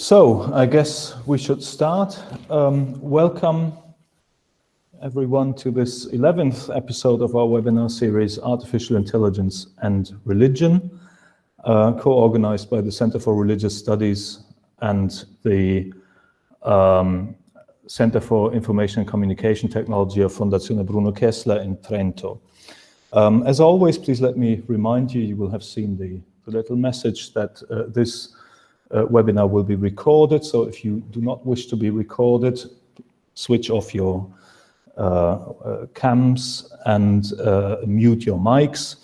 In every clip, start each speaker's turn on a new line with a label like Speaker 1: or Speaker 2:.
Speaker 1: So I guess we should start. Um, welcome everyone to this 11th episode of our webinar series, Artificial Intelligence and Religion, uh, co-organized by the Center for Religious Studies and the um, Center for Information and Communication Technology of Fondazione Bruno Kessler in Trento. Um, as always, please let me remind you, you will have seen the, the little message that uh, this uh, webinar will be recorded. So if you do not wish to be recorded, switch off your uh, uh cams and uh, mute your mics.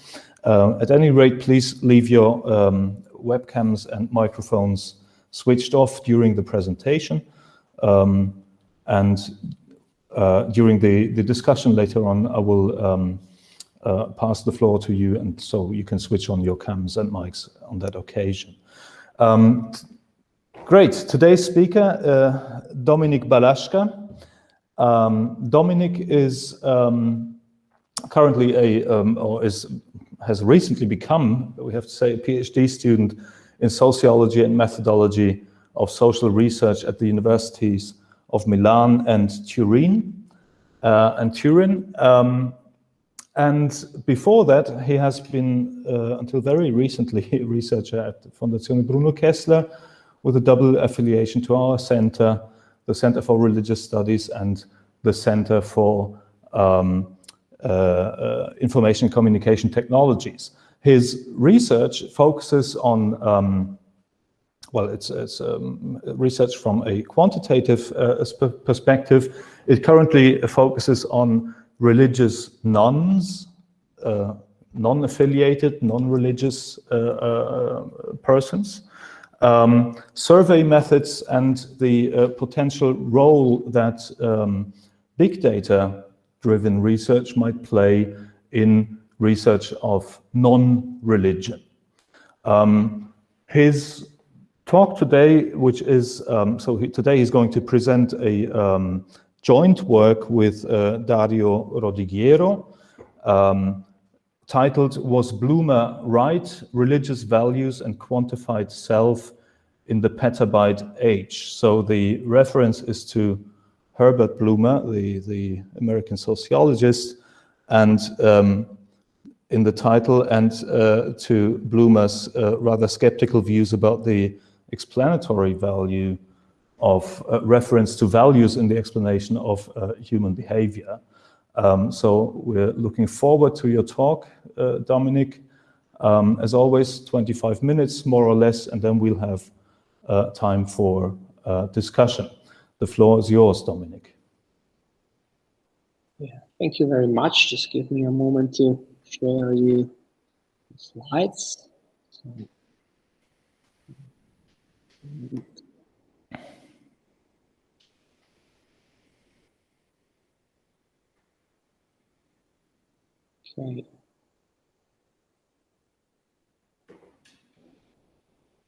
Speaker 1: Uh, at any rate, please leave your um, webcams and microphones switched off during the presentation. Um, and during the, the discussion later on, I will um, uh, pass the floor to you, and so you can switch on your cams and mics on that occasion. Um, great. Today's speaker, uh, Dominik Balazka. Um, Dominik is um, currently a, um, or is has recently become, we have to say, a PhD student in sociology and methodology of social research at the universities of Milan and Turin. Uh, and Turin. And before that, he has been, uh, until very recently, a researcher at Fondazione Bruno Kessler with a double affiliation to our center, the Center for Religious Studies and the Center for um, uh, uh, Information Communication Technologies. His research focuses on, um, well, it's, it's um, research from a quantitative uh, perspective. It currently focuses on religious nones, uh, non-affiliated, non-religious uh, uh, persons, um, survey methods and the uh, potential role that um, big data driven research might play in research of non-religion. Um, his talk today, which is, um, so he, today he's going to present a um, joint work with uh, Dario Rodighiero, um, titled Was Blumer's Right? Religious Values and Quantified Self in the Petabyte Age. So the reference is to Herbert Blumer, the, the American sociologist, and um, in the title, and uh, to Blumer's uh, rather skeptical views about the explanatory value of uh, reference to values in the explanation of uh, human behavior. Um, so we're looking forward to your talk, uh, Dominik. Um, as always, 25 minutes, more or less, and then we'll have uh, time for uh, discussion. The floor is yours, Dominik.
Speaker 2: Yeah, thank you very much. Just give me a moment to share you slides. Okay.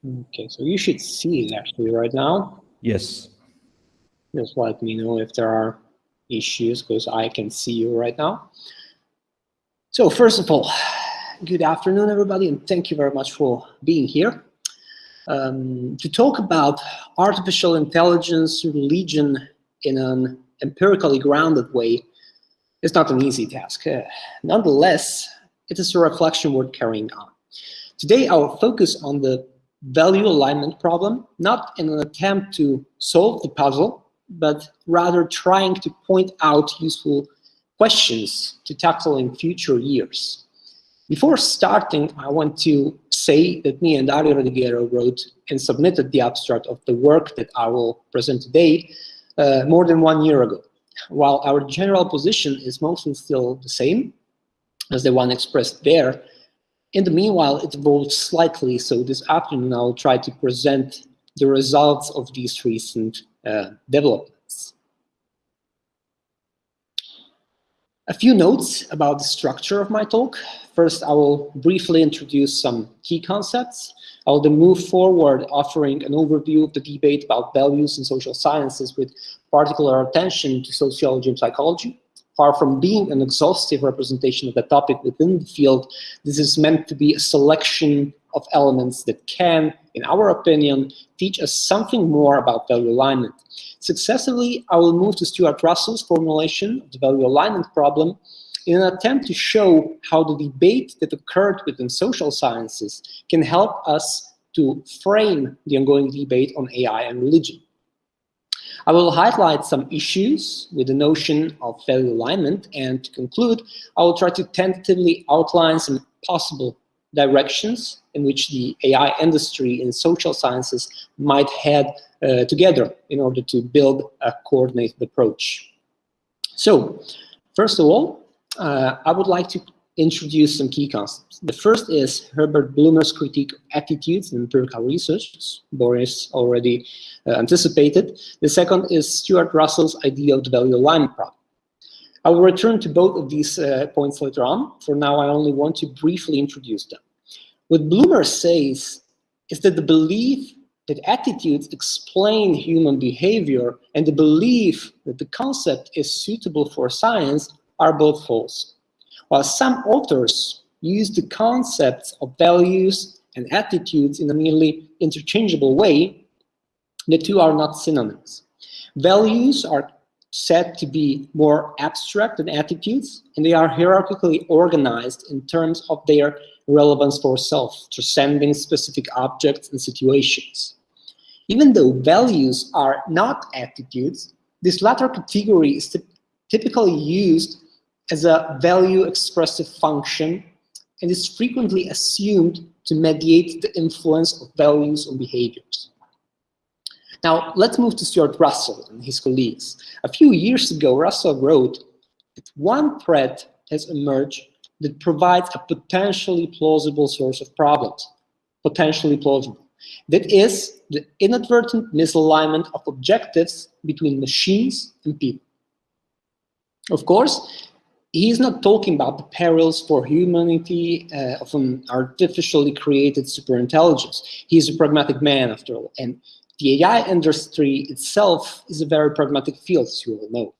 Speaker 2: Okay, so you should see it actually right now.
Speaker 1: Yes.
Speaker 2: Just let me know if there are issues because I can see you right now. So first of all, good afternoon, everybody, and thank you very much for being here. Um, to talk about artificial intelligence, religion in an empirically grounded way is not an easy task. Uh, nonetheless, it is a reflection worth carrying on. Today, I will focus on the value alignment problem, not in an attempt to solve the puzzle, but rather trying to point out useful questions to tackle in future years. Before starting, I want to say that me and Dario Rodighiero wrote and submitted the abstract of the work that I will present today uh, more than one year ago while our general position is mostly still the same as the one expressed there, in the meanwhile, it evolved slightly, so this afternoon I'll try to present the results of these recent uh, developments. A few notes about the structure of my talk. First, I will briefly introduce some key concepts. I will then move forward offering an overview of the debate about values in social sciences with particular attention to sociology and psychology. Far from being an exhaustive representation of the topic within the field, this is meant to be a selection of elements that can, in our opinion, teach us something more about value alignment. Successively, I will move to Stuart Russell's formulation of the value alignment problem in an attempt to show how the debate that occurred within social sciences can help us to frame the ongoing debate on AI and religion. I will highlight some issues with the notion of value alignment, and to conclude, I will try to tentatively outline some possible directions in which the AI industry and social sciences might head uh, together in order to build a coordinated approach. So, first of all, uh, I would like to introduce some key concepts. The first is Herbert Blumer's critique of attitudes in empirical research, Boris already uh, anticipated. The second is Stuart Russell's idea of the value alignment problem. I will return to both of these uh, points later on. For now, I only want to briefly introduce them. What Blumer says is that the belief that attitudes explain human behavior and the belief that the concept is suitable for science are both false. While some authors use the concepts of values and attitudes in a nearly interchangeable way, the two are not synonyms. Values are said to be more abstract than attitudes, and they are hierarchically organized in terms of their relevance for self, transcending specific objects and situations. Even though values are not attitudes, this latter category is typically used as a value expressive function and is frequently assumed to mediate the influence of values on behaviors. Now, let's move to Stuart Russell and his colleagues. A few years ago, Russell wrote that one threat has emerged that provides a potentially plausible source of problems, potentially plausible. That is the inadvertent misalignment of objectives between machines and people. Of course, he's not talking about the perils for humanity uh, of an artificially created superintelligence. He's a pragmatic man, after all. And the AI industry itself is a very pragmatic field, as you all know.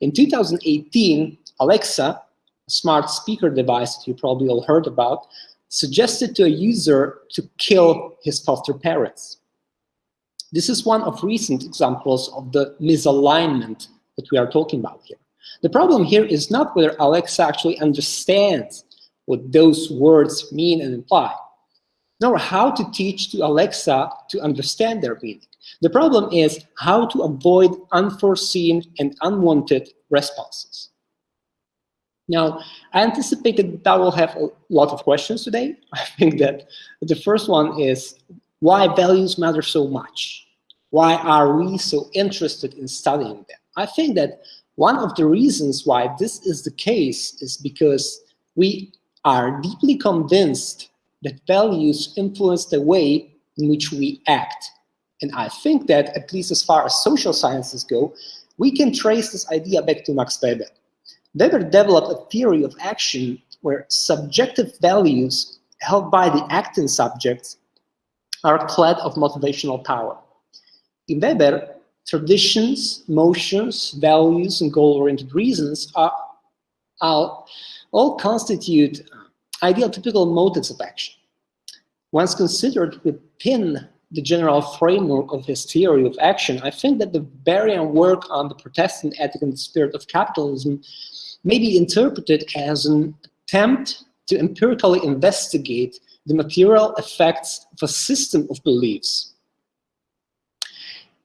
Speaker 2: In 2018, Alexa, a smart speaker device that you probably all heard about, suggested to a user to kill his foster parents. This is one of recent examples of the misalignment that we are talking about here. The problem here is not whether Alexa actually understands what those words mean and imply, nor how to teach to Alexa to understand their meaning. The problem is how to avoid unforeseen and unwanted responses. Now, I anticipated that I will have a lot of questions today. I think that the first one is why values matter so much? Why are we so interested in studying them? I think that one of the reasons why this is the case is because we are deeply convinced that values influence the way in which we act. And I think that, at least as far as social sciences go, we can trace this idea back to Max Weber. Weber developed a theory of action where subjective values held by the acting subjects are clad of motivational power. In Weber, traditions, motions, values, and goal-oriented reasons are, are, all constitute uh, ideal typical motives of action. Once considered within the general framework of his theory of action, I think that the Weberian work on the Protestant ethic and the spirit of capitalism may be interpreted as an attempt to empirically investigate the material effects of a system of beliefs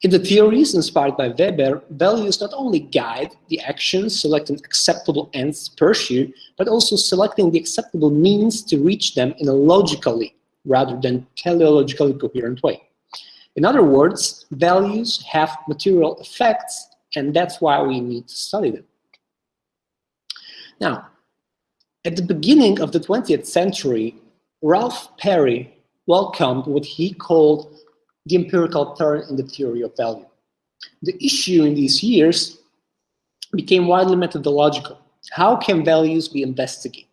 Speaker 2: in the theories inspired by Weber, values not only guide the actions, selecting acceptable ends to pursue, but also selecting the acceptable means to reach them in a logically rather than teleologically coherent way. In other words, values have material effects, and that's why we need to study them. Now, at the beginning of the 20th century, Ralph Perry welcomed what he called the empirical turn in the theory of value. The issue in these years became widely methodological. How can values be investigated?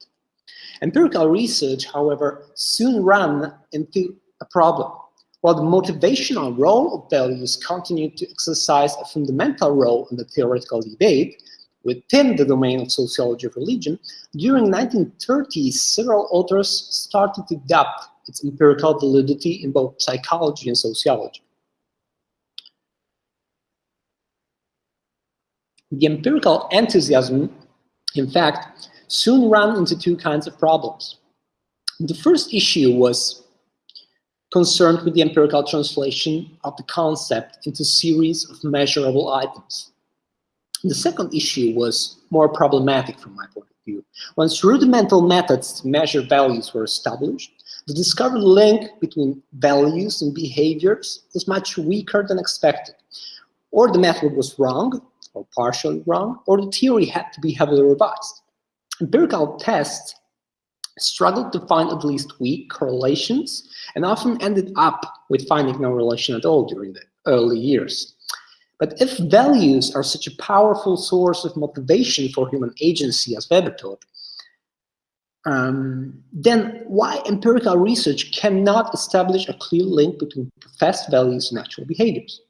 Speaker 2: Empirical research, however, soon ran into a problem. While the motivational role of values continued to exercise a fundamental role in the theoretical debate within the domain of sociology of religion, during 1930s, several authors started to adopt its empirical validity in both psychology and sociology. The empirical enthusiasm, in fact, soon ran into two kinds of problems. The first issue was concerned with the empirical translation of the concept into a series of measurable items. The second issue was more problematic from my point of view. Once rudimental methods to measure values were established, the discovered link between values and behaviors was much weaker than expected. Or the method was wrong, or partially wrong, or the theory had to be heavily revised. Empirical tests struggled to find at least weak correlations and often ended up with finding no relation at all during the early years. But if values are such a powerful source of motivation for human agency, as Weber taught, um, then why empirical research cannot establish a clear link between professed values and actual behaviors?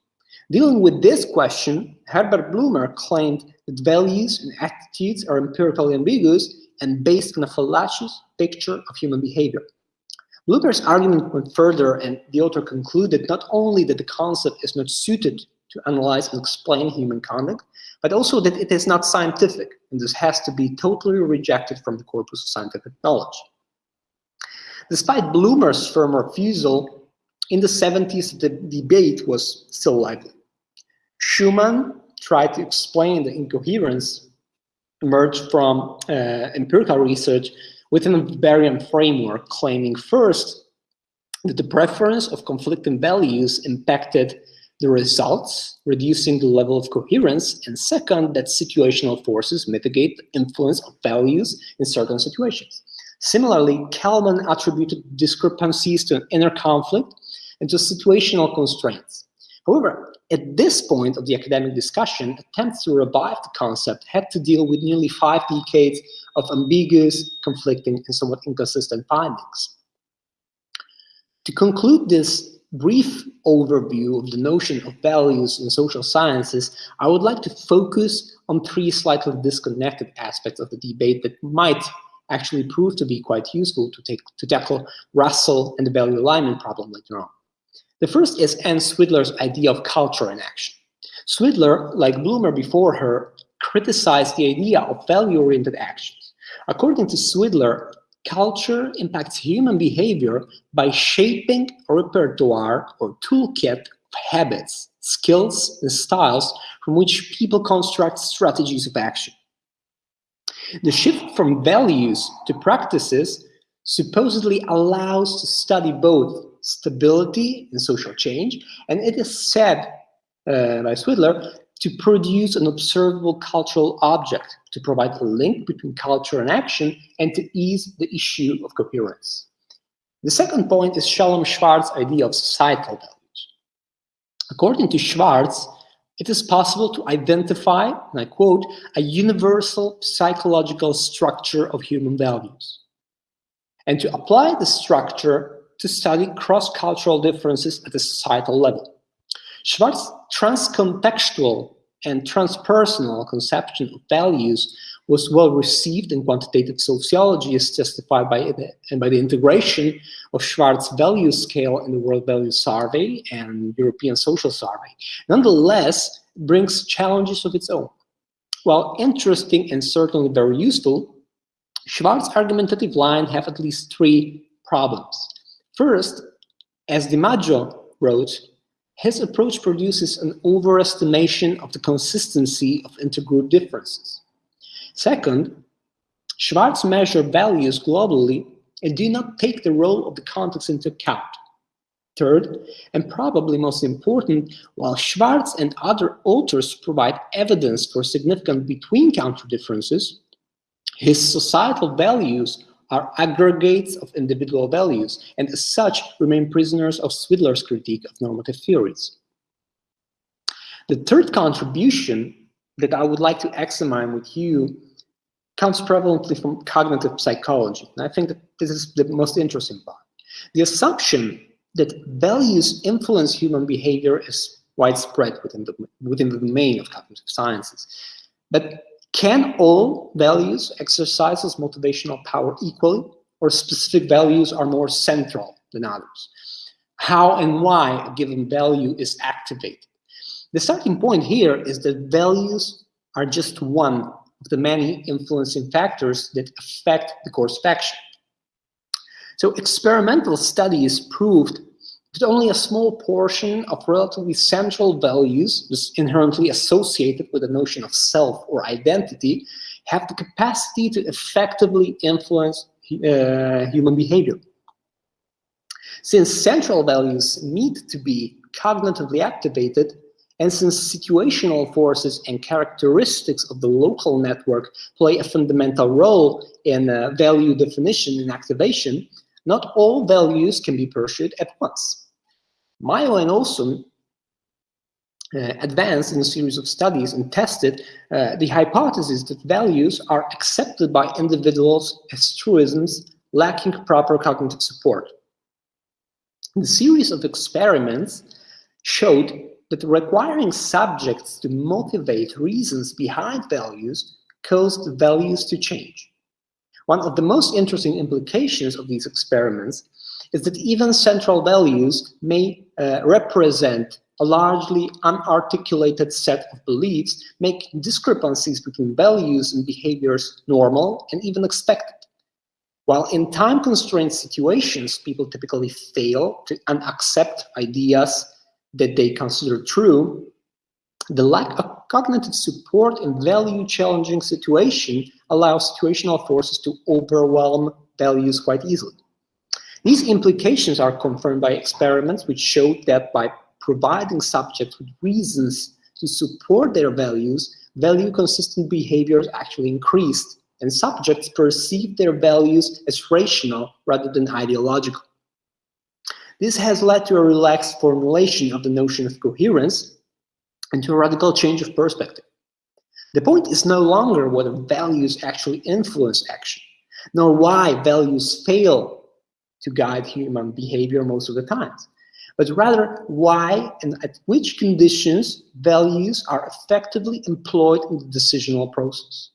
Speaker 2: Dealing with this question, Herbert Blumer claimed that values and attitudes are empirically ambiguous and based on a fallacious picture of human behavior. Blumer's argument went further, and the author concluded not only that the concept is not suited to analyze and explain human conduct, but also that it is not scientific, and this has to be totally rejected from the corpus of scientific knowledge. Despite Blumer's firm refusal, in the 70s the debate was still lively. Schuman tried to explain the incoherence emerged from uh, empirical research within a Weberian framework, claiming first that the preference of conflicting values impacted the results, reducing the level of coherence, and second, that situational forces mitigate the influence of values in certain situations. Similarly, Kelman attributed discrepancies to an inner conflict and to situational constraints. However, at this point of the academic discussion, attempts to revive the concept had to deal with nearly five decades of ambiguous, conflicting, and somewhat inconsistent findings. To conclude this brief overview of the notion of values in social sciences, I would like to focus on three slightly disconnected aspects of the debate that might actually prove to be quite useful to, take, to tackle Russell and the value alignment problem later on. The first is Ann Swidler's idea of culture in action. Swidler, like Blumer before her, criticized the idea of value-oriented actions. According to Swidler, culture impacts human behavior by shaping a repertoire or toolkit of habits, skills, and styles from which people construct strategies of action. The shift from values to practices supposedly allows to study both stability and social change, and it is said uh, by Swidler to produce an observable cultural object, to provide a link between culture and action, and to ease the issue of coherence. The second point is Shalom Schwartz's idea of societal values. According to Schwartz, it is possible to identify, and I quote, a universal psychological structure of human values, and to apply the structure to study cross-cultural differences at the societal level. Schwartz's transcontextual and transpersonal conception of values was well received in quantitative sociology as testified by the, and by the integration of Schwartz's value scale in the World Value Survey and European Social Survey. Nonetheless, brings challenges of its own. While interesting and certainly very useful, Schwartz's argumentative line have at least three problems. First, as DiMaggio wrote, his approach produces an overestimation of the consistency of intergroup differences. Second, Schwartz measure values globally and do not take the role of the context into account. Third, and probably most important, while Schwartz and other authors provide evidence for significant between-country differences, his societal values are aggregates of individual values, and as such remain prisoners of Swidler's critique of normative theories. The third contribution that I would like to examine with you comes prevalently from cognitive psychology. And I think that this is the most interesting part. The assumption that values influence human behavior is widespread within the, within the domain of cognitive sciences. But can all values exercise as motivational power equally, or specific values are more central than others. How and why a given value is activated. The starting point here is that values are just one of the many influencing factors that affect the course of action. So experimental studies proved that only a small portion of relatively central values, inherently associated with the notion of self or identity, have the capacity to effectively influence uh, human behavior. Since central values need to be cognitively activated, and since situational forces and characteristics of the local network play a fundamental role in uh, value definition and activation, not all values can be pursued at once. And Olson uh, advanced in a series of studies and tested uh, the hypothesis that values are accepted by individuals as truisms lacking proper cognitive support. The series of experiments showed that requiring subjects to motivate reasons behind values caused values to change. One of the most interesting implications of these experiments is that even central values may uh, represent a largely unarticulated set of beliefs, make discrepancies between values and behaviors normal and even expected. While in time-constrained situations, people typically fail to accept ideas that they consider true, the lack of cognitive support in value-challenging situation allows situational forces to overwhelm values quite easily. These implications are confirmed by experiments which showed that by providing subjects with reasons to support their values, value-consistent behaviors actually increased, and subjects perceived their values as rational rather than ideological. This has led to a relaxed formulation of the notion of coherence and to a radical change of perspective. The point is no longer whether values actually influence action, nor why values fail to guide human behavior most of the times, but rather why and at which conditions values are effectively employed in the decisional process.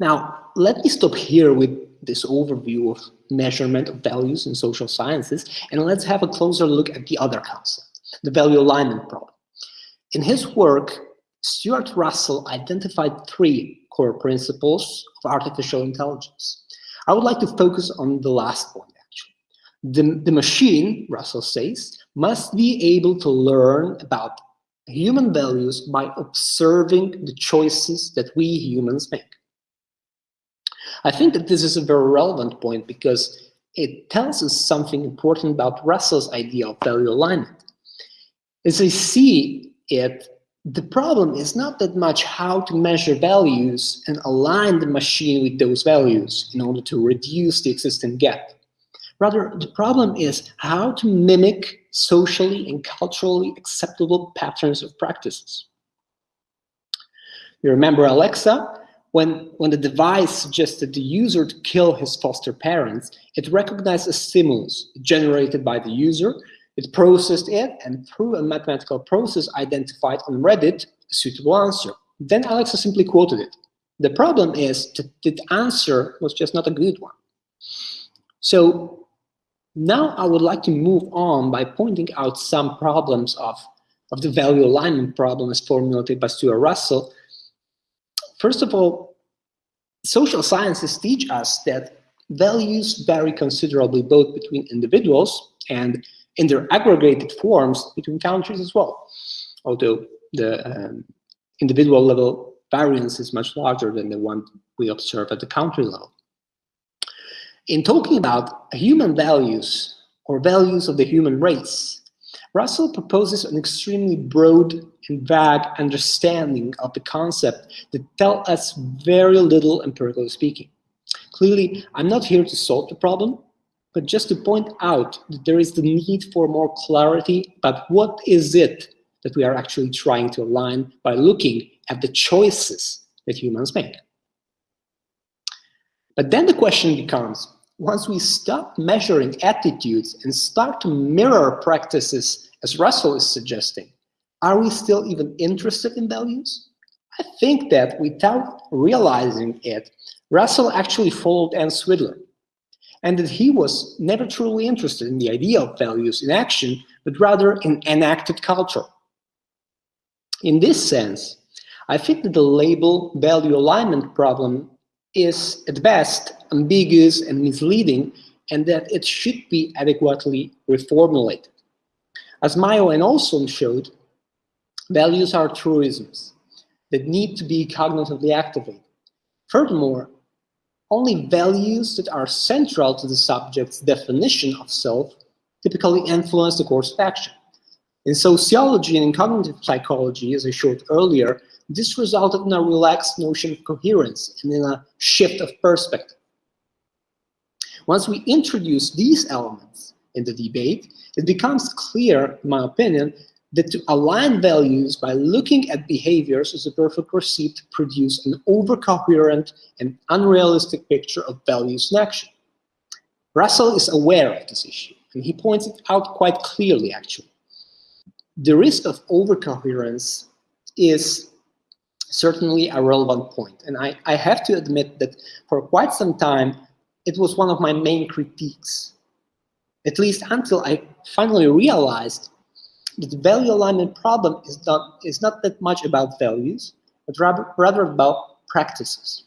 Speaker 2: Now, let me stop here with this overview of measurement of values in social sciences, and let's have a closer look at the other concept, the value alignment problem. In his work, Stuart Russell identified three core principles of artificial intelligence. I would like to focus on the last point, actually. The, the machine, Russell says, must be able to learn about human values by observing the choices that we humans make. I think that this is a very relevant point because it tells us something important about Russell's idea of value alignment. As I see it, the problem is not that much how to measure values and align the machine with those values in order to reduce the existing gap. Rather, the problem is how to mimic socially and culturally acceptable patterns of practices. You remember Alexa? When, when the device suggested the user to kill his foster parents, it recognized a stimulus generated by the user it processed it and through a mathematical process identified on Reddit a suitable answer. Then Alexa simply quoted it. The problem is that the answer was just not a good one. So now I would like to move on by pointing out some problems of, of the value alignment problem as formulated by Stuart Russell. First of all, social sciences teach us that values vary considerably both between individuals and in their aggregated forms between countries as well, although the um, individual level variance is much larger than the one we observe at the country level. In talking about human values or values of the human race, Russell proposes an extremely broad and vague understanding of the concept that tell us very little empirically speaking. Clearly, I'm not here to solve the problem, but just to point out that there is the need for more clarity about what is it that we are actually trying to align by looking at the choices that humans make. But then the question becomes, once we stop measuring attitudes and start to mirror practices as Russell is suggesting, are we still even interested in values? I think that without realizing it, Russell actually followed Ann Swidler and that he was never truly interested in the idea of values in action, but rather in enacted culture. In this sense, I think that the label value alignment problem is at best ambiguous and misleading and that it should be adequately reformulated. As Maio and Olson showed, values are truisms that need to be cognitively activated. Furthermore, only values that are central to the subject's definition of self typically influence the course of action. In sociology and in cognitive psychology, as I showed earlier, this resulted in a relaxed notion of coherence and in a shift of perspective. Once we introduce these elements in the debate, it becomes clear, in my opinion, that to align values by looking at behaviors is a perfect recipe to produce an overcoherent and unrealistic picture of values in action. Russell is aware of this issue, and he points it out quite clearly, actually. The risk of overcoherence is certainly a relevant point, and I, I have to admit that for quite some time, it was one of my main critiques, at least until I finally realized the value alignment problem is not, is not that much about values, but rather, rather about practices.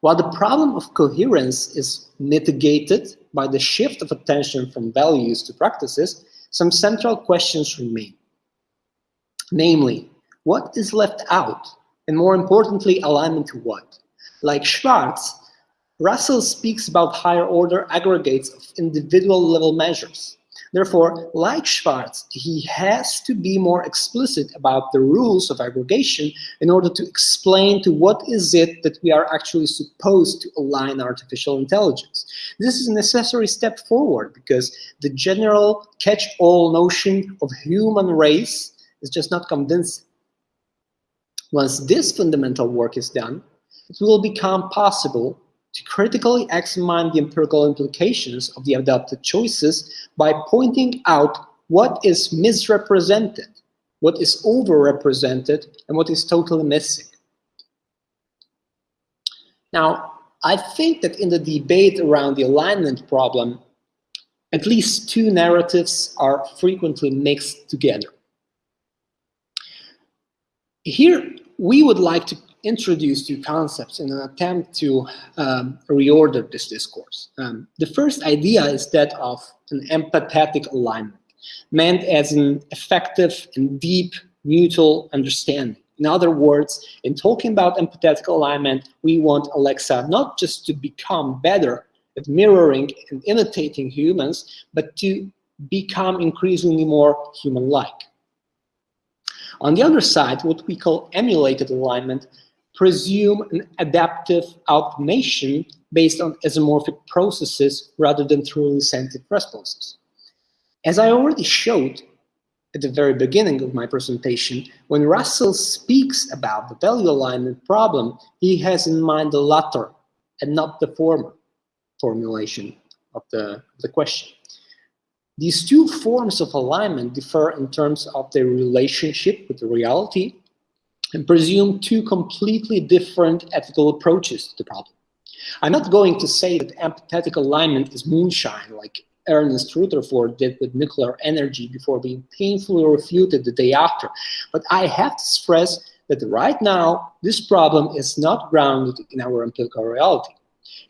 Speaker 2: While the problem of coherence is mitigated by the shift of attention from values to practices, some central questions remain. Namely, what is left out? And more importantly, alignment to what? Like Schwartz, Russell speaks about higher order aggregates of individual level measures. Therefore, like Schwartz, he has to be more explicit about the rules of aggregation in order to explain to what is it that we are actually supposed to align artificial intelligence. This is a necessary step forward because the general catch-all notion of human race is just not convincing. Once this fundamental work is done, it will become possible to critically examine the empirical implications of the adopted choices by pointing out what is misrepresented, what is overrepresented, and what is totally missing. Now, I think that in the debate around the alignment problem, at least two narratives are frequently mixed together. Here, we would like to introduce two concepts in an attempt to um, reorder this discourse. Um, the first idea is that of an empathetic alignment, meant as an effective and deep mutual understanding. In other words, in talking about empathetic alignment, we want Alexa not just to become better at mirroring and imitating humans, but to become increasingly more human-like. On the other side, what we call emulated alignment presume an adaptive automation based on isomorphic processes rather than truly sentient responses. As I already showed at the very beginning of my presentation, when Russell speaks about the value alignment problem, he has in mind the latter and not the former formulation of the, the question. These two forms of alignment differ in terms of their relationship with the reality and presume two completely different ethical approaches to the problem. I'm not going to say that empathetic alignment is moonshine like Ernest Rutherford did with nuclear energy before being painfully refuted the day after, but I have to stress that right now, this problem is not grounded in our empirical reality.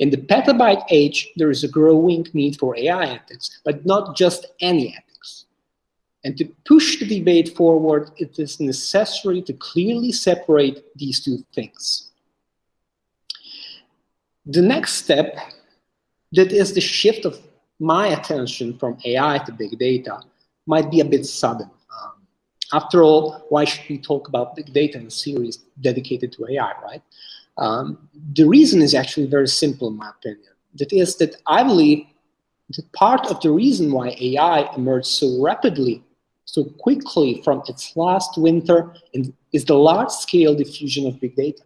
Speaker 2: In the petabyte age, there is a growing need for AI ethics, but not just any ethics. And to push the debate forward, it is necessary to clearly separate these two things. The next step, that is the shift of my attention from AI to big data, might be a bit sudden. Um, after all, why should we talk about big data in a series dedicated to AI, right? Um, the reason is actually very simple, in my opinion. That is that I believe that part of the reason why AI emerged so rapidly so quickly from its last winter is the large-scale diffusion of big data.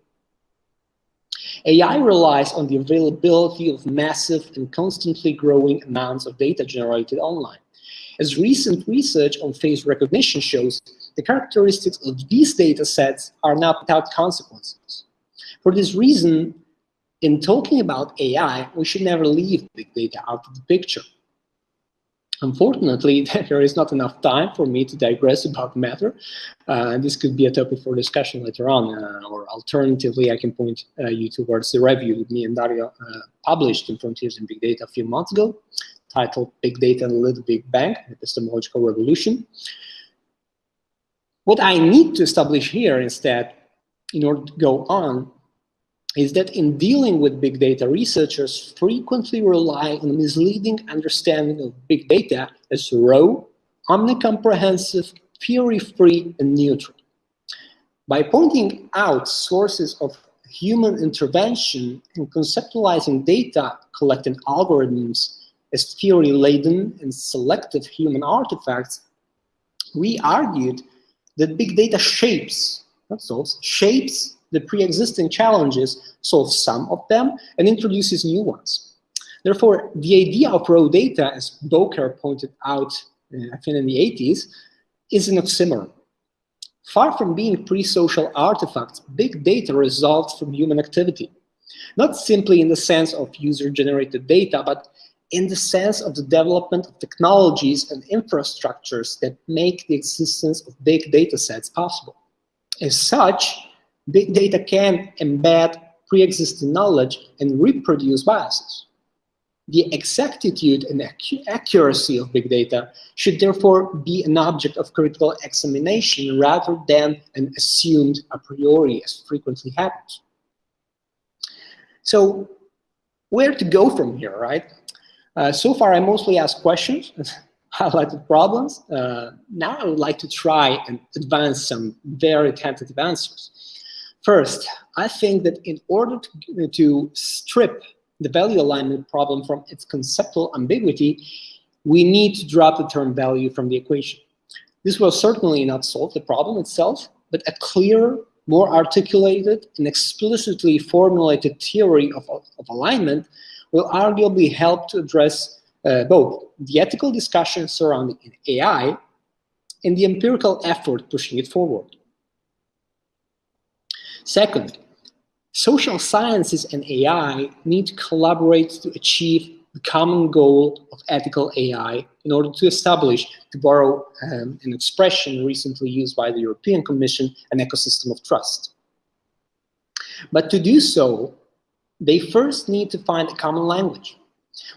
Speaker 2: AI relies on the availability of massive and constantly growing amounts of data generated online. As recent research on face recognition shows, the characteristics of these data sets are not without consequences. For this reason, in talking about AI, we should never leave big data out of the picture. Unfortunately, there is not enough time for me to digress about the matter. Uh, this could be a topic for discussion later on, uh, or alternatively, I can point uh, you towards the review that me and Dario uh, published in Frontiers in Big Data a few months ago, titled Big Data and the Little Big Bang, Epistemological Revolution. What I need to establish here instead, in order to go on, is that in dealing with big data, researchers frequently rely on misleading understanding of big data as raw, omnicomprehensive, theory-free, and neutral. By pointing out sources of human intervention and conceptualizing data collecting algorithms as theory-laden and selective human artifacts, we argued that big data shapes, not solves, shapes the pre-existing challenges, solves some of them, and introduces new ones. Therefore, the idea of raw data, as Bowker pointed out, uh, I think in the 80s, is an oxymoron. Far from being pre-social artifacts, big data results from human activity. Not simply in the sense of user-generated data, but in the sense of the development of technologies and infrastructures that make the existence of big data sets possible. As such, big data can embed pre-existing knowledge and reproduce biases. The exactitude and accuracy of big data should therefore be an object of critical examination rather than an assumed a priori as frequently happens. So where to go from here, right? Uh, so far, I mostly asked questions, highlighted problems. Uh, now I would like to try and advance some very tentative answers. First, I think that in order to, to strip the value alignment problem from its conceptual ambiguity, we need to drop the term value from the equation. This will certainly not solve the problem itself, but a clearer, more articulated and explicitly formulated theory of, of alignment will arguably help to address uh, both the ethical discussion surrounding AI and the empirical effort pushing it forward. Second, social sciences and AI need to collaborate to achieve the common goal of ethical AI in order to establish, to borrow um, an expression recently used by the European Commission, an ecosystem of trust. But to do so, they first need to find a common language.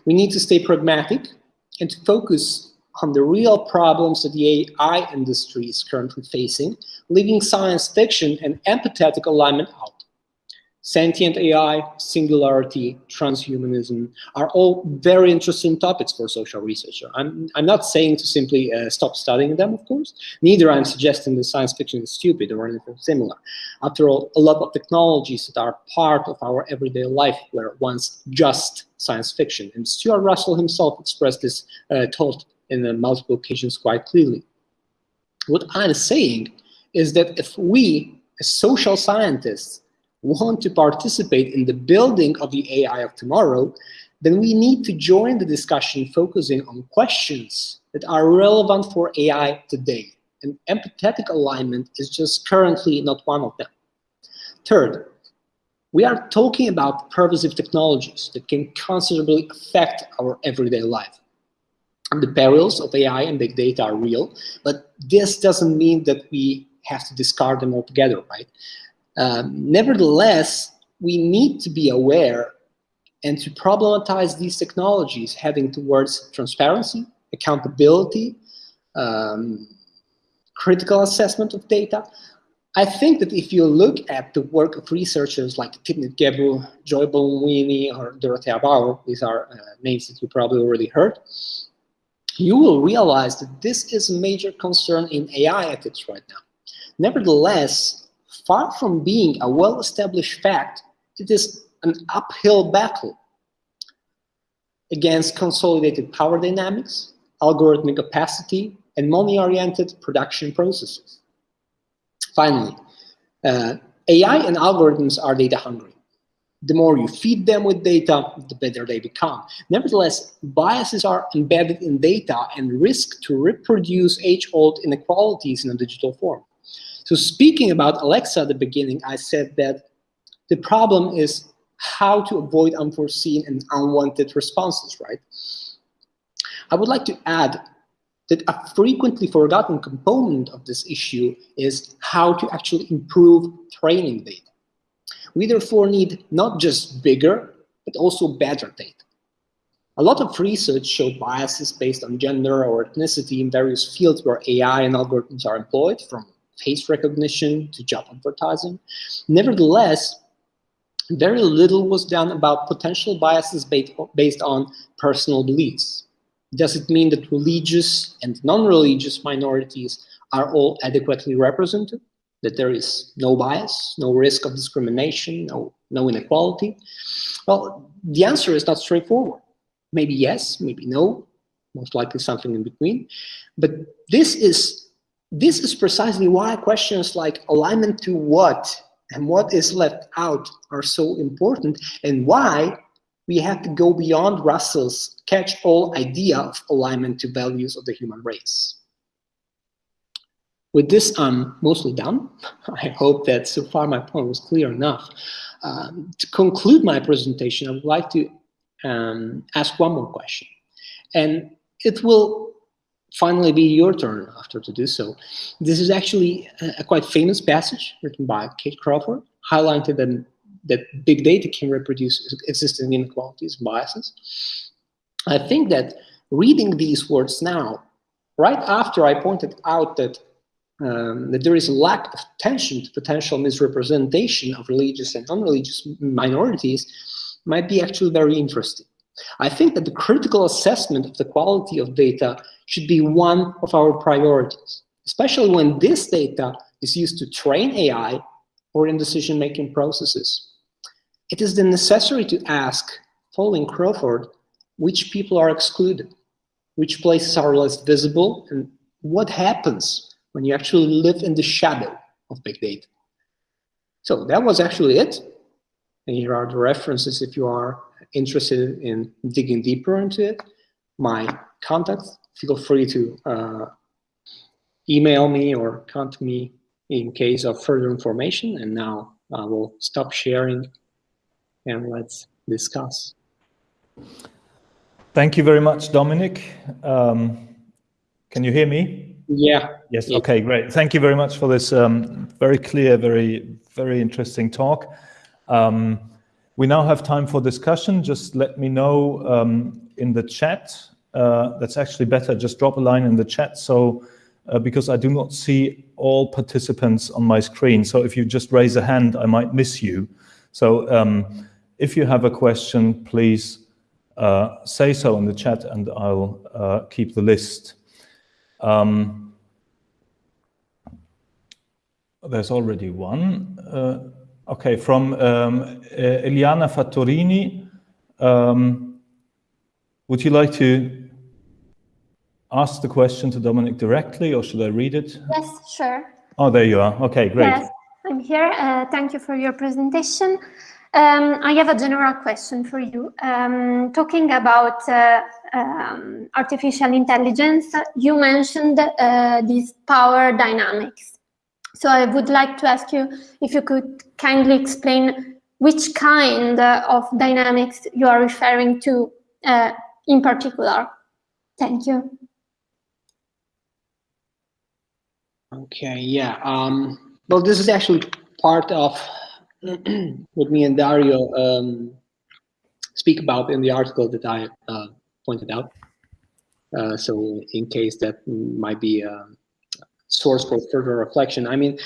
Speaker 2: We need to stay pragmatic and to focus on the real problems that the AI industry is currently facing, leaving science fiction and empathetic alignment out. Sentient AI, singularity, transhumanism are all very interesting topics for social researcher. I'm, I'm not saying to simply uh, stop studying them, of course. Neither I'm suggesting that science fiction is stupid or anything similar. After all, a lot of technologies that are part of our everyday life were once just science fiction. And Stuart Russell himself expressed this uh, thought in multiple occasions quite clearly. What I'm saying is that if we, as social scientists, want to participate in the building of the AI of tomorrow, then we need to join the discussion focusing on questions that are relevant for AI today. And empathetic alignment is just currently not one of them. Third, we are talking about pervasive technologies that can considerably affect our everyday life. The perils of AI and big data are real, but this doesn't mean that we have to discard them altogether, right? Um, nevertheless, we need to be aware and to problematize these technologies heading towards transparency, accountability, um, critical assessment of data. I think that if you look at the work of researchers like Timnit Gebru, Joy Buolamwini, or Dorothea Baur, these are uh, names that you probably already heard, you will realize that this is a major concern in AI ethics right now. Nevertheless, far from being a well-established fact, it is an uphill battle against consolidated power dynamics, algorithmic opacity, and money-oriented production processes. Finally, uh, AI and algorithms are data hungry. The more you feed them with data, the better they become. Nevertheless, biases are embedded in data and risk to reproduce age-old inequalities in a digital form. So speaking about Alexa at the beginning, I said that the problem is how to avoid unforeseen and unwanted responses, right? I would like to add that a frequently forgotten component of this issue is how to actually improve training data. We therefore need not just bigger, but also better data. A lot of research showed biases based on gender or ethnicity in various fields where AI and algorithms are employed, from face recognition to job advertising. Nevertheless, very little was done about potential biases based on personal beliefs. Does it mean that religious and non-religious minorities are all adequately represented? That there is no bias, no risk of discrimination, no, no inequality? Well, the answer is not straightforward. Maybe yes, maybe no, most likely something in between. But this is, this is precisely why questions like alignment to what and what is left out are so important and why we have to go beyond Russell's catch-all idea of alignment to values of the human race. With this, I'm mostly done. I hope that so far my point was clear enough. Um, to conclude my presentation, I would like to um, ask one more question. And it will finally be your turn after to do so. This is actually a, a quite famous passage written by Kate Crawford, highlighted that, that big data can reproduce existing inequalities and biases. I think that reading these words now, right after I pointed out that um, that there is a lack of attention to potential misrepresentation of religious and non-religious minorities might be actually very interesting. I think that the critical assessment of the quality of data should be one of our priorities, especially when this data is used to train AI or in decision-making processes. It is then necessary to ask, following Crawford, which people are excluded, which places are less visible, and what happens when you actually live in the shadow of big data. So that was actually it. And here are the references if you are interested in digging deeper into it. My contacts, feel free to uh, email me or contact me in case of further information. And now I will stop sharing and let's discuss.
Speaker 1: Thank you very much, Dominik. Um, can you hear me?
Speaker 2: Yeah.
Speaker 1: Yes. Okay. Great. Thank you very much for this um, very clear, very very interesting talk. Um, we now have time for discussion. Just let me know um, in the chat. Uh, that's actually better. Just drop a line in the chat. So uh, because I do not see all participants on my screen. So if you just raise a hand, I might miss you. So um, if you have a question, please uh, say so in the chat and I'll uh, keep the list. Um, there's already one. Uh, okay, from um, Eliana Fattorini. Um, would you like to ask the question to Dominik directly or should I read it?
Speaker 3: Yes, sure.
Speaker 1: Oh, there you are. Okay, great. Yes,
Speaker 3: I'm here. Uh, thank you for your presentation. Um, I have a general question for you. Um, talking about uh, um, artificial intelligence, you mentioned uh, these power dynamics. So I would like to ask you if you could kindly explain which kind of dynamics you are referring to uh, in particular. Thank you.
Speaker 2: Okay, yeah. Um, well, this is actually part of what me and Dario um, speak about in the article that I uh, pointed out. Uh, so in case that might be a source for further reflection. I mean,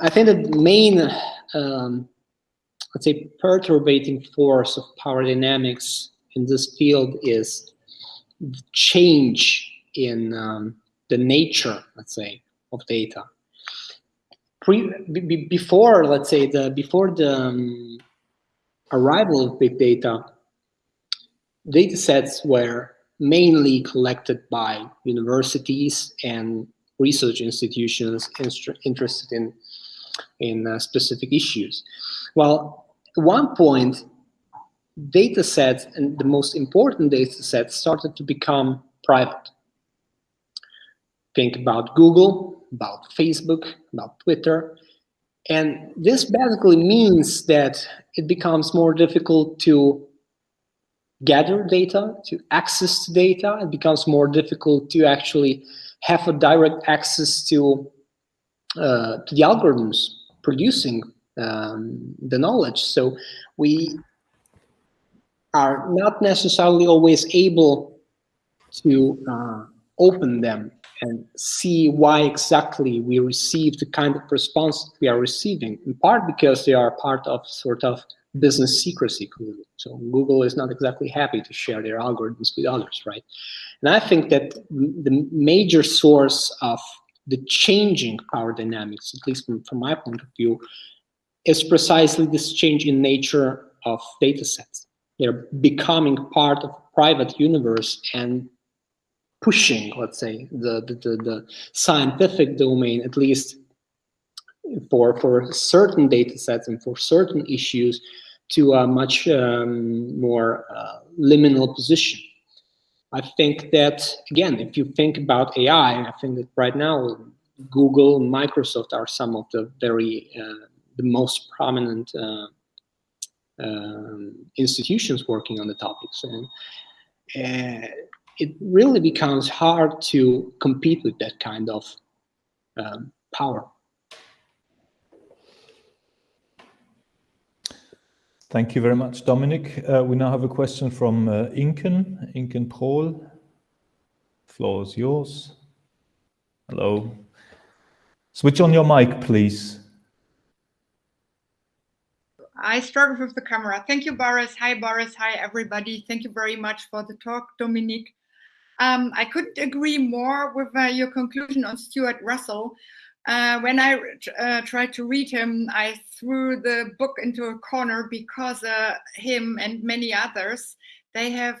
Speaker 2: I think the main, um, let's say, perturbating force of power dynamics in this field is change in um, the nature, let's say, of data pre before let's say the before the um, arrival of big data data sets were mainly collected by universities and research institutions interested in in uh, specific issues well at one point data sets and the most important data sets started to become private think about google about Facebook, about Twitter. And this basically means that it becomes more difficult to gather data, to access data. It becomes more difficult to actually have a direct access to uh, to the algorithms producing um, the knowledge. So we are not necessarily always able to uh, open them and see why exactly we receive the kind of response we are receiving, in part because they are part of sort of business secrecy. So Google is not exactly happy to share their algorithms with others, right? And I think that the major source of the changing power dynamics, at least from, from my point of view, is precisely this change in nature of data sets. They're becoming part of a private universe and pushing, let's say, the, the, the, the scientific domain, at least for, for certain data sets and for certain issues, to a much um, more uh, liminal position. I think that, again, if you think about AI, I think that right now Google and Microsoft are some of the very, uh, the most prominent uh, um, institutions working on the topics. And uh, it really becomes hard to compete with that kind of um, power.
Speaker 1: Thank you very much, Dominik. Uh, we now have a question from uh, Inken, Inken Prohl. Floor is yours. Hello. Switch on your mic, please.
Speaker 4: I struggled with the camera. Thank you, Boris. Hi, Boris. Hi, everybody. Thank you very much for the talk, Dominik. Um, I couldn't agree more with uh, your conclusion on Stuart Russell. Uh, when I uh, tried to read him, I threw the book into a corner because uh, him and many others, they have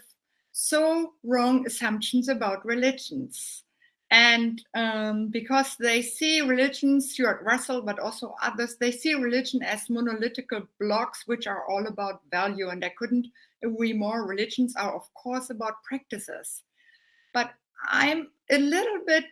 Speaker 4: so wrong assumptions about religions. And um, because they see religion, Stuart Russell, but also others, they see religion as monolithical blocks, which are all about value. And I couldn't agree more. Religions are, of course, about practices. But I'm a little bit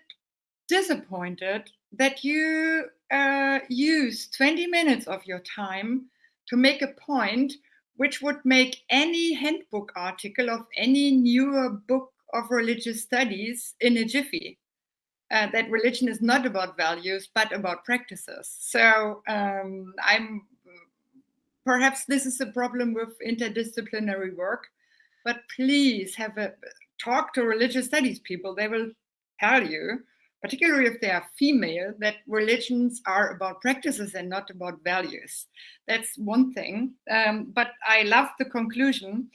Speaker 4: disappointed that you uh, use 20 minutes of your time to make a point which would make any handbook article of any newer book of religious studies in a jiffy uh, that religion is not about values but about practices. So um, I'm perhaps this is a problem with interdisciplinary work, but please have a talk to religious studies people. They will tell you, particularly if they are female, that religions are about practices and not about values. That's one thing. Um, but I love the conclusion.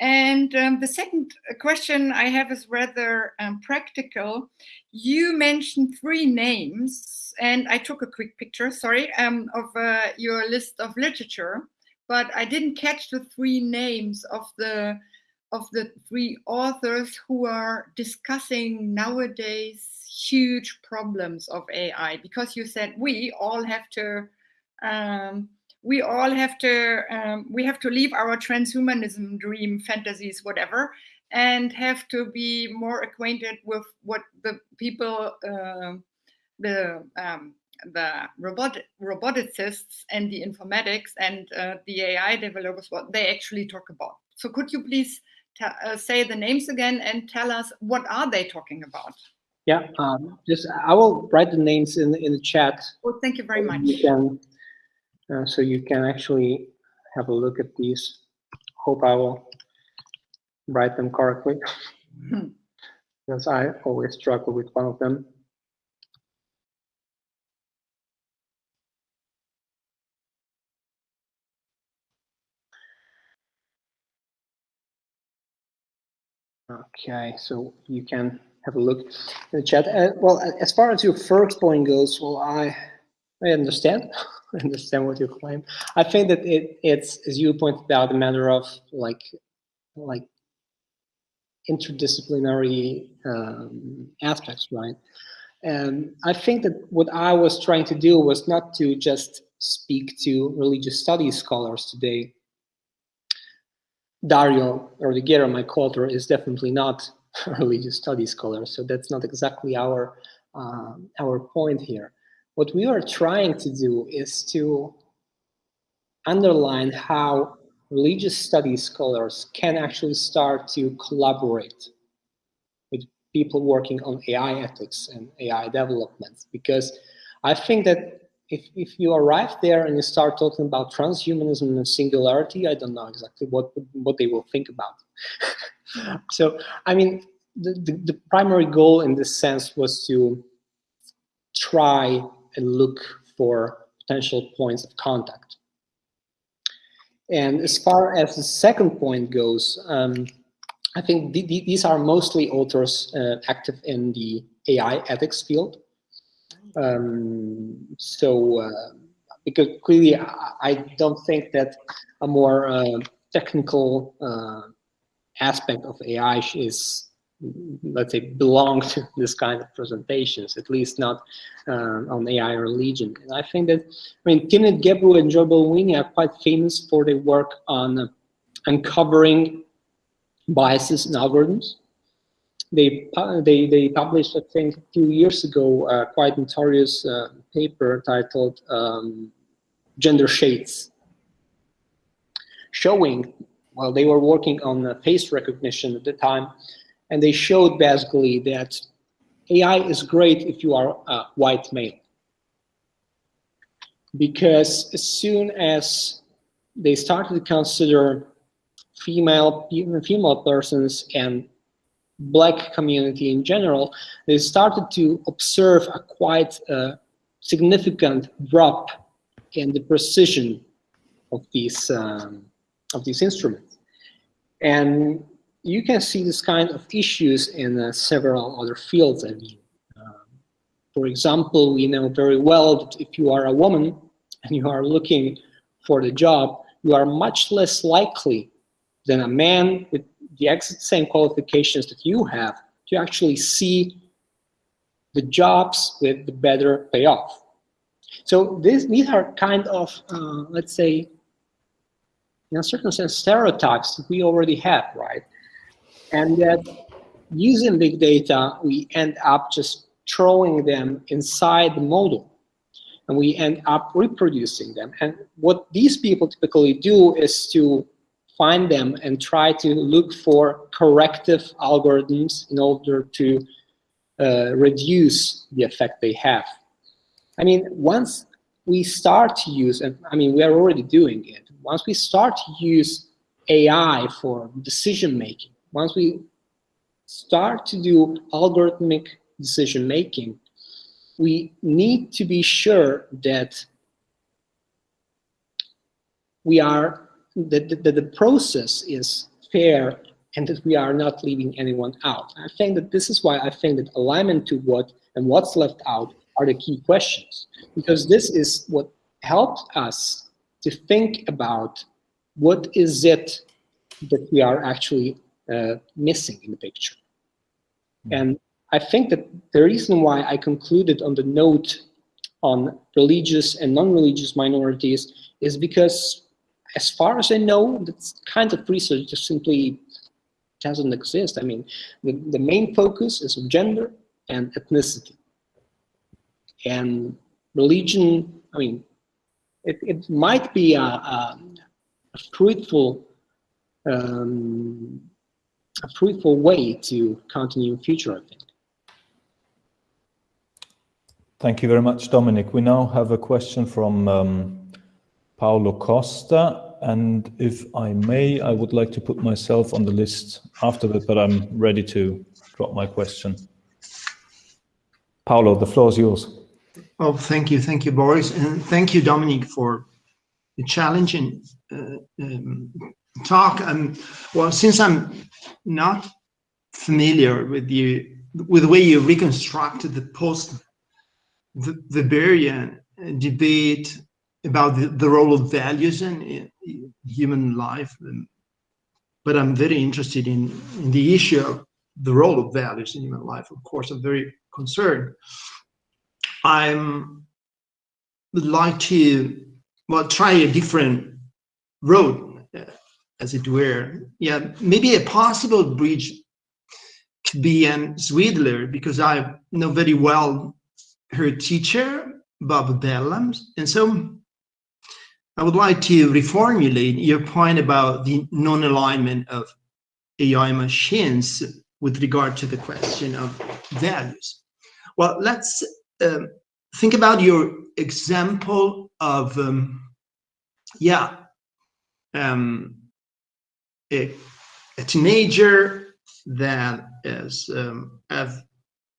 Speaker 4: And um, the second question I have is rather um, practical. You mentioned three names, and I took a quick picture, sorry, um, of uh, your list of literature, but I didn't catch the three names of the of the three authors who are discussing nowadays huge problems of AI. Because you said we all have to um, we all have to um, we have to leave our transhumanism dream fantasies whatever and have to be more acquainted with what the people uh, the um, the robot roboticists and the informatics and uh, the AI developers what they actually talk about. So could you please uh, say the names again and tell us what are they talking about?
Speaker 2: Yeah, um, just I will write the names in in the chat.
Speaker 4: Oh, thank you very much.
Speaker 2: You can uh, so you can actually have a look at these. Hope I will write them correctly hmm. because I always struggle with one of them. Okay, so you can have a look in the chat. Uh, well, as far as your first point goes, well, I I understand. I understand what you claim. I think that it, it's, as you pointed out, a matter of like, like interdisciplinary um, aspects, right? And I think that what I was trying to do was not to just speak to religious studies scholars today. Dario Rodighiero, my co-author, is definitely not religious studies scholar, so that's not exactly our uh, our point here what we are trying to do is to underline how religious studies scholars can actually start to collaborate with people working on AI ethics and AI development. Because I think that if, if you arrive there and you start talking about transhumanism and singularity, I don't know exactly what, what they will think about. so, I mean, the, the, the primary goal in this sense was to try and look for potential points of contact. And as far as the second point goes, um, I think th th these are mostly authors uh, active in the AI ethics field. Um, so, uh, because clearly I, I, don't think that a more uh, technical uh, aspect of AI is let's say belong to this kind of presentations at least not uh, on AI religion and I think that I mean Timnit Gebru and Joy Buolamwini are quite famous for their work on uncovering biases in algorithms. They they they published I think a few years ago a quite notorious uh, paper titled um, gender shades showing well they were working on face recognition at the time and they showed basically that AI is great if you are a white male. Because as soon as they started to consider female female persons and black community in general, they started to observe a quite uh, significant drop in the precision of these um, of these instruments. And you can see this kind of issues in uh, several other fields. I mean, um, for example, we know very well that if you are a woman and you are looking for the job, you are much less likely than a man with the exact same qualifications that you have to actually see the jobs with the better payoff. So this, these are kind of, uh, let's say, in a certain sense, stereotypes that we already have, right? And that using big data, we end up just throwing them inside the model and we end up reproducing them. And what these people typically do is to find them and try to look for corrective algorithms in order to uh, reduce the effect they have. I mean, once we start to use, and I mean, we are already doing it, once we start to use AI for decision making, once we start to do algorithmic decision making, we need to be sure that we are that the, that the process is fair and that we are not leaving anyone out. I think that this is why I think that alignment to what and what's left out are the key questions because this is what helps us to think about what is it that we are actually uh, missing in the picture. Mm. And I think that the reason why I concluded on the note on religious and non-religious minorities is because as far as I know, that kind of research just simply doesn't exist. I mean, the, the main focus is on gender and ethnicity. And religion, I mean, it, it might be a, a, a fruitful um, a fruitful way to continue in future, I think.
Speaker 1: Thank you very much, Dominik. We now have a question from um, Paolo Costa. And if I may, I would like to put myself on the list after that, but I'm ready to drop my question. Paolo, the floor is yours.
Speaker 5: Oh, thank you. Thank you, Boris. And thank you, Dominik, for the challenging uh, um, talk. Um, well, since I'm not familiar with you with the way you reconstructed the post Weberian debate about the, the role of values in, in human life. Um, but I'm very interested in, in the issue of the role of values in human life. Of course, I'm very concerned. I'm would like to well try a different road uh, as it were. Yeah, maybe a possible bridge could be Ann Swidler, because I know very well her teacher, Bob Bellah. And so I would like to reformulate your point about the non-alignment of AI machines with regard to the question of values. Well, let's um, think about your example of, um, yeah, um, a, a, teenager that is um, have,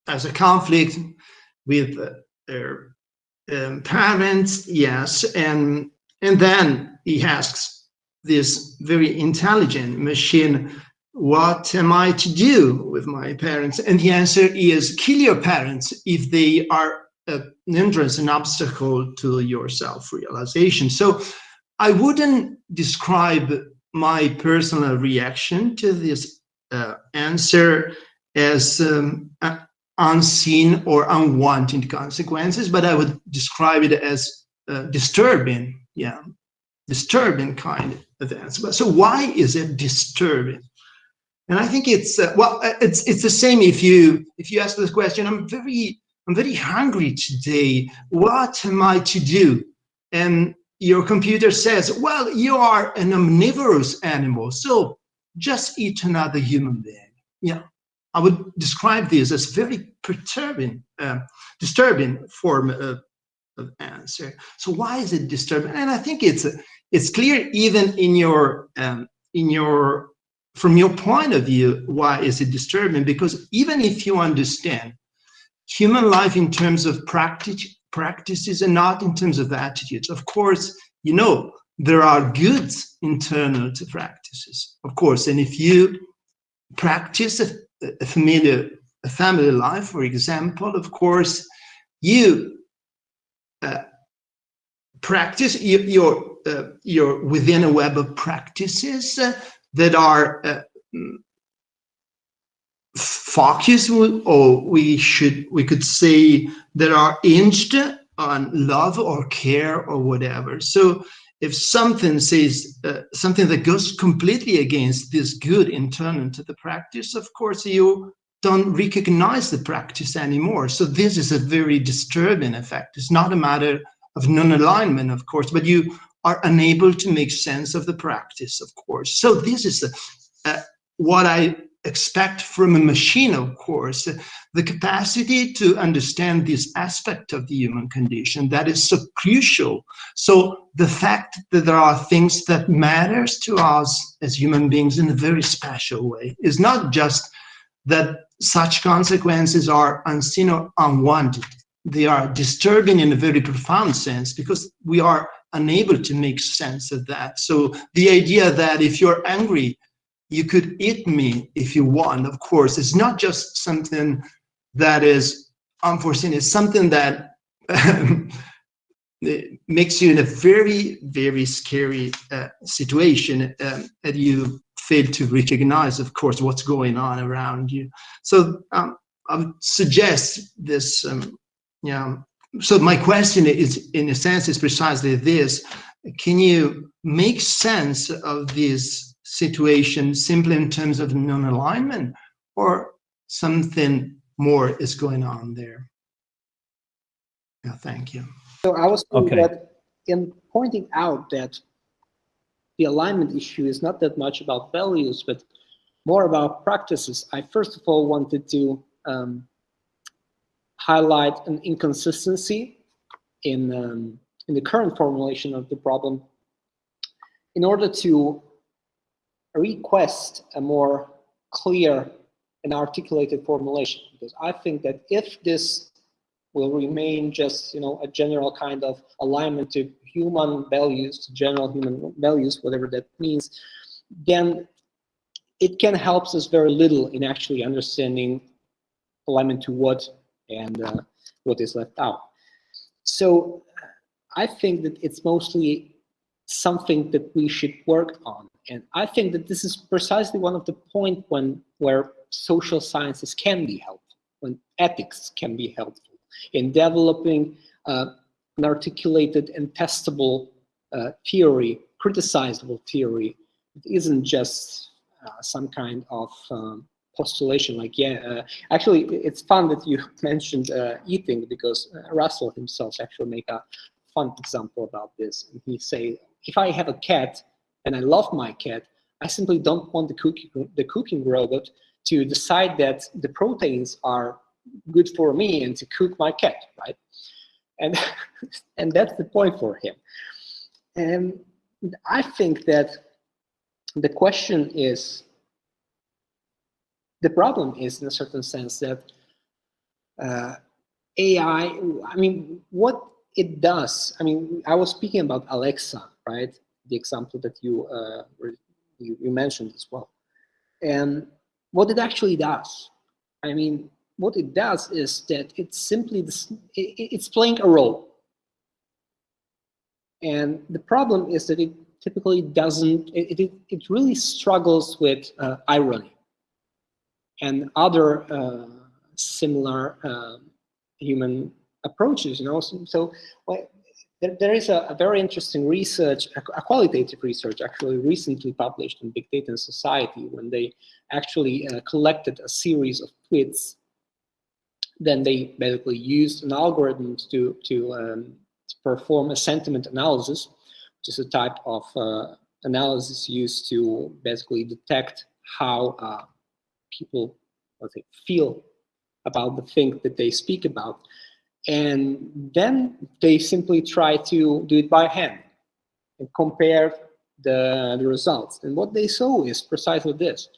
Speaker 5: has a conflict with their um, parents, yes, and and then he asks this very intelligent machine, what am I to do with my parents? And the answer is kill your parents if they are an hindrance, an obstacle to your self-realization. So I wouldn't describe my personal reaction to this uh, answer as um, unseen or unwanted consequences, but I would describe it as uh, disturbing yeah, disturbing kind of answer. So why is it disturbing? And I think it's uh, well, uh, it's it's the same if you if you ask this question. I'm very I'm very hungry today. What am I to do? And your computer says, well, you are an omnivorous animal, so just eat another human being. Yeah, I would describe this as very perturbing, uh, disturbing form of of answer. So why is it disturbing? And I think it's it's clear even in your um, in your from your point of view why is it disturbing? Because even if you understand human life in terms of practice practices and not in terms of attitudes, of course, you know there are goods internal to practices, of course. And if you practice a, a familiar a family life, for example, of course, you uh, practice, you, you're, uh, you're within a web of practices uh, that are uh, focused, or we should, we could say that are hinged on love or care or whatever. So if something says uh, something that goes completely against this good internal to the practice, of course you don't recognize the practice anymore. So this is a very disturbing effect. It's not a matter of non-alignment, of course, but you are unable to make sense of the practice, of course. So this is uh, what I expect from a machine, of course, the capacity to understand this aspect of the human condition that is so crucial. So the fact that there are things that matters to us as human beings in a very special way is not just that such consequences are unseen or unwanted. They are disturbing in a very profound sense because we are unable to make sense of that. So the idea that if you're angry, you could eat me if you want, of course, it's not just something that is unforeseen, it's something that makes you in a very, very scary uh, situation um, that you fail to recognize, of course, what's going on around you. So um, I would suggest this, um, yeah. So my question is, in a sense, is precisely this. Can you make sense of this situation simply in terms of non-alignment or something more is going on there? Yeah, thank you.
Speaker 2: So I was okay. that in pointing out that the alignment issue is not that much about values, but more about practices. I first of all wanted to um, highlight an inconsistency in, um, in the current formulation of the problem in order to request a more clear and articulated formulation. Because I think that if this will remain just, you know, a general kind of alignment to human values, to general human values, whatever that means, then it can help us very little in actually understanding alignment to what and uh, what is left out. So I think that it's mostly something that we should work on. And I think that this is precisely one of the point when where social sciences can be helpful, when ethics can be helpful in developing uh, an articulated and testable uh, theory, criticizable theory. It isn't just uh, some kind of um, postulation like, yeah, uh, actually, it's fun that you mentioned uh, eating because uh, Russell himself actually make a fun example about this. And he say, if I have a cat and I love my cat, I simply don't want the cooking the cooking robot to decide that the proteins are good for me and to cook my cat, right? And and that's the point for him. And I think that the question is the problem is in a certain sense that uh, AI, I mean, what it does, I mean, I was speaking about Alexa, right? The example that you, uh, you, you mentioned as well. And what it actually does, I mean, what it does is that it's simply, this, it, it's playing a role. And the problem is that it typically doesn't, it, it, it really struggles with uh, irony and other uh, similar um, human approaches. You know, so, so well, there, there is a, a, very interesting research, a, a, qualitative research, actually recently published in Big Data and Society, when they actually uh, collected a series of tweets. Then they basically used an algorithm to to, um, to perform a sentiment analysis, which is a type of uh, analysis used to basically detect how uh, people let's feel about the thing that they speak about. And then they simply try to do it by hand and compare the, the results. And what they saw is precisely this,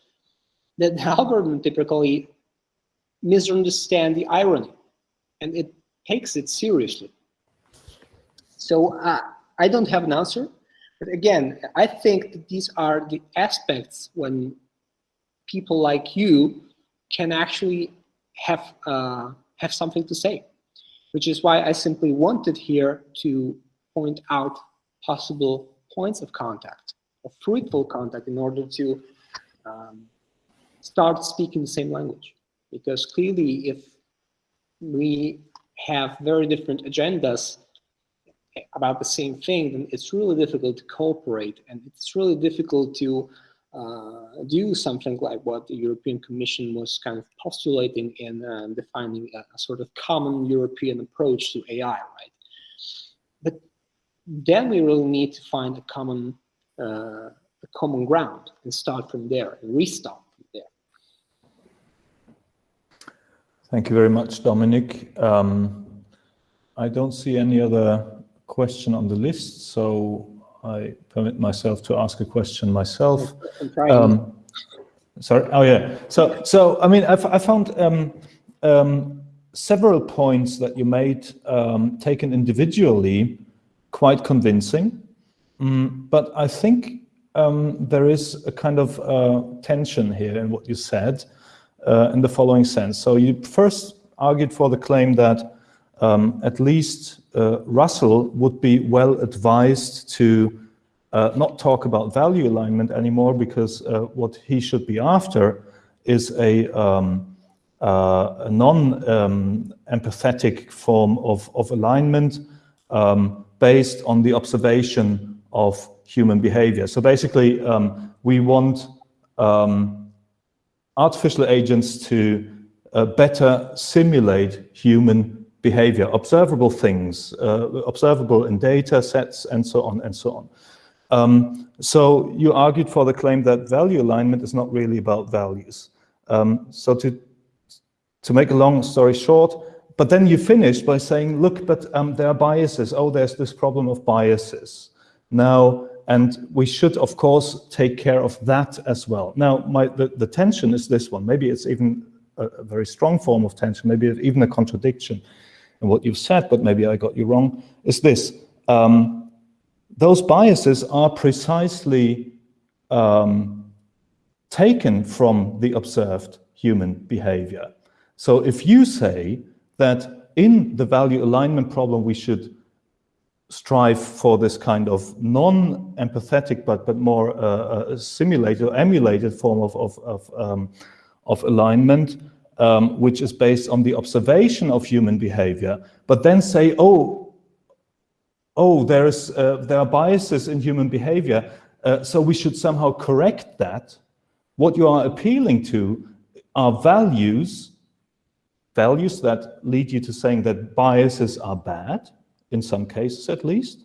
Speaker 2: that the algorithm typically misunderstand the irony and it takes it seriously. So uh, I don't have an answer, but again, I think that these are the aspects when people like you can actually have uh, have something to say, which is why I simply wanted here to point out possible points of contact, of fruitful contact, in order to um, start speaking the same language. Because clearly, if we have very different agendas about the same thing, then it's really difficult to cooperate, and it's really difficult to uh, do something like what the European Commission was kind of postulating in uh, defining a, a, sort of common European approach to AI, right? But then we really need to find a common, uh, a common ground and start from there and restart from there.
Speaker 1: Thank you very much, Dominik. Um, I don't see any other question on the list, so I permit myself to ask a question myself. Um, sorry. Oh yeah. So so I mean I, I found um, um, several points that you made um, taken individually quite convincing, mm, but I think um, there is a kind of uh, tension here in what you said uh, in the following sense. So you first argued for the claim that um, at least uh, Russell would be well advised to uh, not talk about value alignment anymore because uh, what he should be after is a, um, uh, a non-empathetic um, form of, of alignment um, based on the observation of human behavior. So basically, um, we want artificial agents to uh, better simulate human behavior, observable things, uh, observable in data sets, and so on and so on. Um, so you argued for the claim that value alignment is not really about values. Um, so to, to make a long story short, but then you finished by saying, look, but um, there are biases. Oh, there's this problem of biases. Now, and we should, of course, take care of that as well. Now, my, the, the tension is this one. Maybe it's even a, a very strong form of tension, maybe even a contradiction in what you've said, but maybe I got you wrong, is this. Um, those biases are precisely um, taken from the observed human behavior. So if you say that in the value alignment problem, we should strive for this kind of non-empathetic but but more uh, uh simulated or emulated form of of of, um, of alignment, um, which is based on the observation of human behavior, but then say, oh, oh, there's, uh, there are biases in human behavior, uh, so we should somehow correct that. What you are appealing to are values, values that lead you to saying that biases are bad. in some cases at least.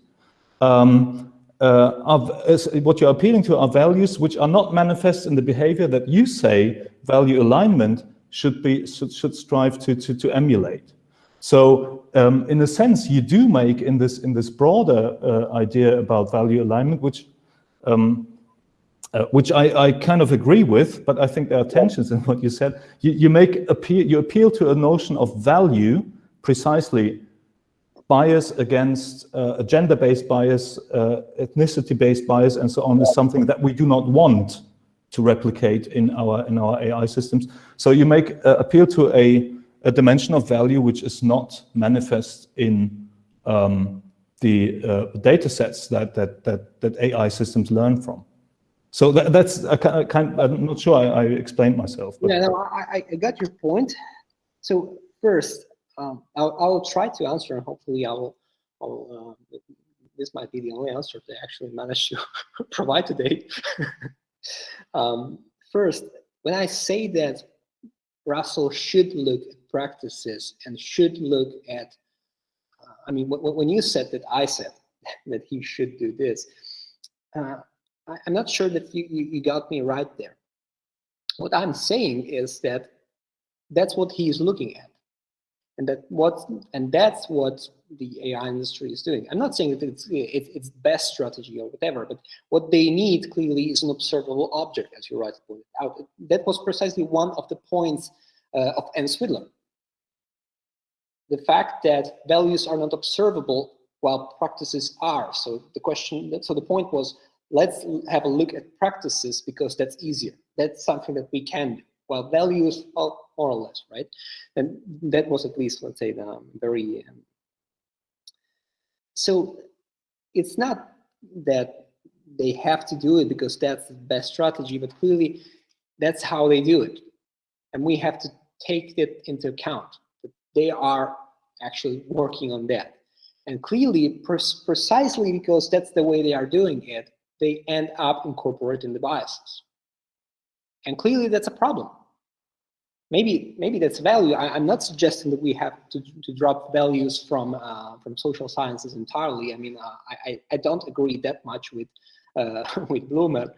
Speaker 1: Um, uh, are, is, what you're appealing to are values which are not manifest in the behavior that you say value alignment should be should, should strive to, to, to emulate. So um, in a sense, you do make in this in this broader uh, idea about value alignment, which um, uh, which I, I, kind of agree with, but I think there are tensions in what you said. You, you make appeal, you appeal to a notion of value precisely bias against uh, gender-based bias, uh, ethnicity-based bias, and so on is something that we do not want to replicate in our in our AI systems. So you make uh, appeal to a, a dimension of value which is not manifest in um, the uh, data sets that, that that that AI systems learn from. So that, that's a kind. I'm not sure I, I explained myself.
Speaker 2: But. Yeah, no, I, I got your point. So first, um, I'll, I'll try to answer, and hopefully, I will. I'll, uh, this might be the only answer I actually managed to provide today. um, first, when I say that Russell should look at practices and should look at, uh, I mean, when you said that I said that he should do this, uh, I, am not sure that you, you, you got me right there. What I'm saying is that that's what he is looking at and that what and that's what the AI industry is doing. I'm not saying that it's it, it's best strategy or whatever, but what they need clearly is an observable object, as you rightly pointed out. That was precisely one of the points uh, of Ann Swidler. The fact that values are not observable while practices are. So the question, so the point was, let's have a look at practices because that's easier. That's something that we can do. While values, well, more or less, right? And that was at least, let's say, the um, very. Um, so it's not that they have to do it because that's the best strategy, but clearly that's how they do it. And we have to take that into account. That they are actually working on that. And clearly, precisely because that's the way they are doing it, they end up incorporating the biases. And clearly that's a problem. Maybe maybe that's value. I, am not suggesting that we have to, to drop values from uh, from social sciences entirely. I mean, uh, I, I don't agree that much with uh, with Blumer.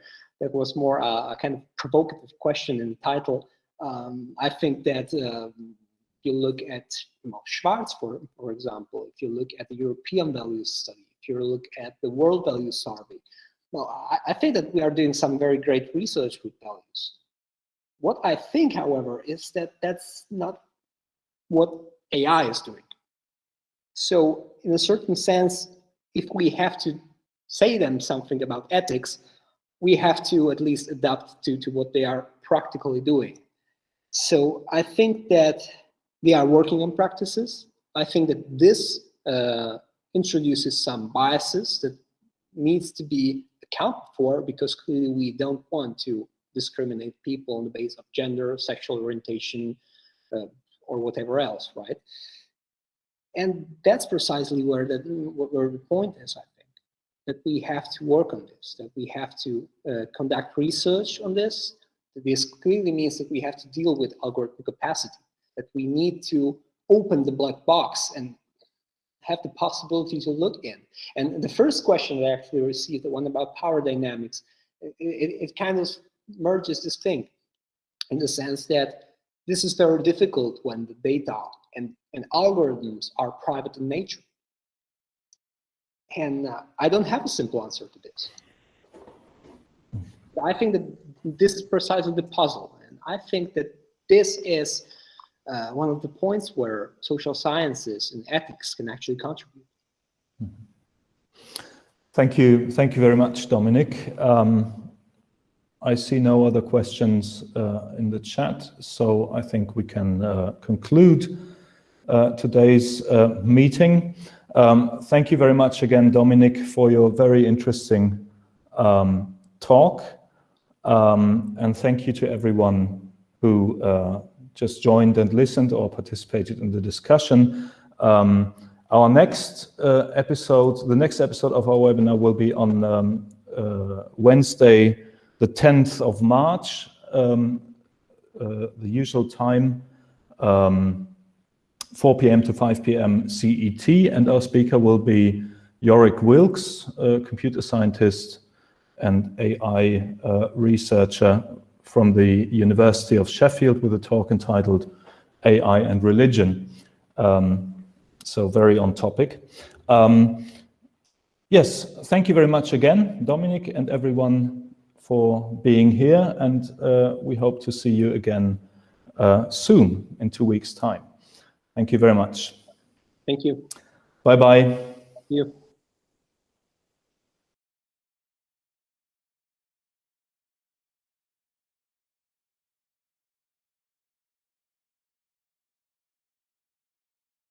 Speaker 2: That was more a kind of provocative question in the title. Um, I think that um, you look at you know, Schwartz, for, for example, if you look at the European Values Study, if you look at the World Values Survey, no, I, I think that we are doing some very great research with values. What I think, however, is that that's not what AI is doing. So in a certain sense, if we have to say them something about ethics, we have to at least adapt to, to what they are practically doing. So I think that they are working on practices. I think that this uh, introduces some biases that needs to be accounted for because clearly we don't want to discriminate people on the basis of gender, sexual orientation, uh, or whatever else, right? And that's precisely where the, where the point is, I think, that we have to work on this, that we have to uh, conduct research on this. This clearly means that we have to deal with algorithmic capacity, that we need to open the black box and have the possibility to look in. And the first question that I actually received, the one about power dynamics, it, it, it kind of merges this thing in the sense that this is very difficult when the data and, and algorithms are private in nature. And uh, I don't have a simple answer to this. I think that this is precisely the puzzle. And I think that this is uh, one of the points where social sciences and ethics can actually contribute.
Speaker 1: Thank you. Thank you very much, Dominik. Um, I see no other questions uh, in the chat, so I think we can uh, conclude uh, today's uh, meeting. Um, thank you very much again, Dominik, for your very interesting um, talk. Um, and thank you to everyone who uh, just joined and listened or participated in the discussion. Um, our next uh, episode, the next episode of our webinar will be on um, Wednesday, the 10th of March, um, uh, the usual time. Um, 4 p.m. to 5 p.m. CET, and our speaker will be Yorick Wilks, a computer scientist and AI uh, researcher from the University of Sheffield with a talk entitled AI and Religion. Um, so very on topic. Um, yes, thank you very much again, Dominik and everyone for being here, and uh, we hope to see you again uh, soon in two weeks' time. Thank you very much.
Speaker 2: Thank you.
Speaker 1: Bye-bye.
Speaker 2: You.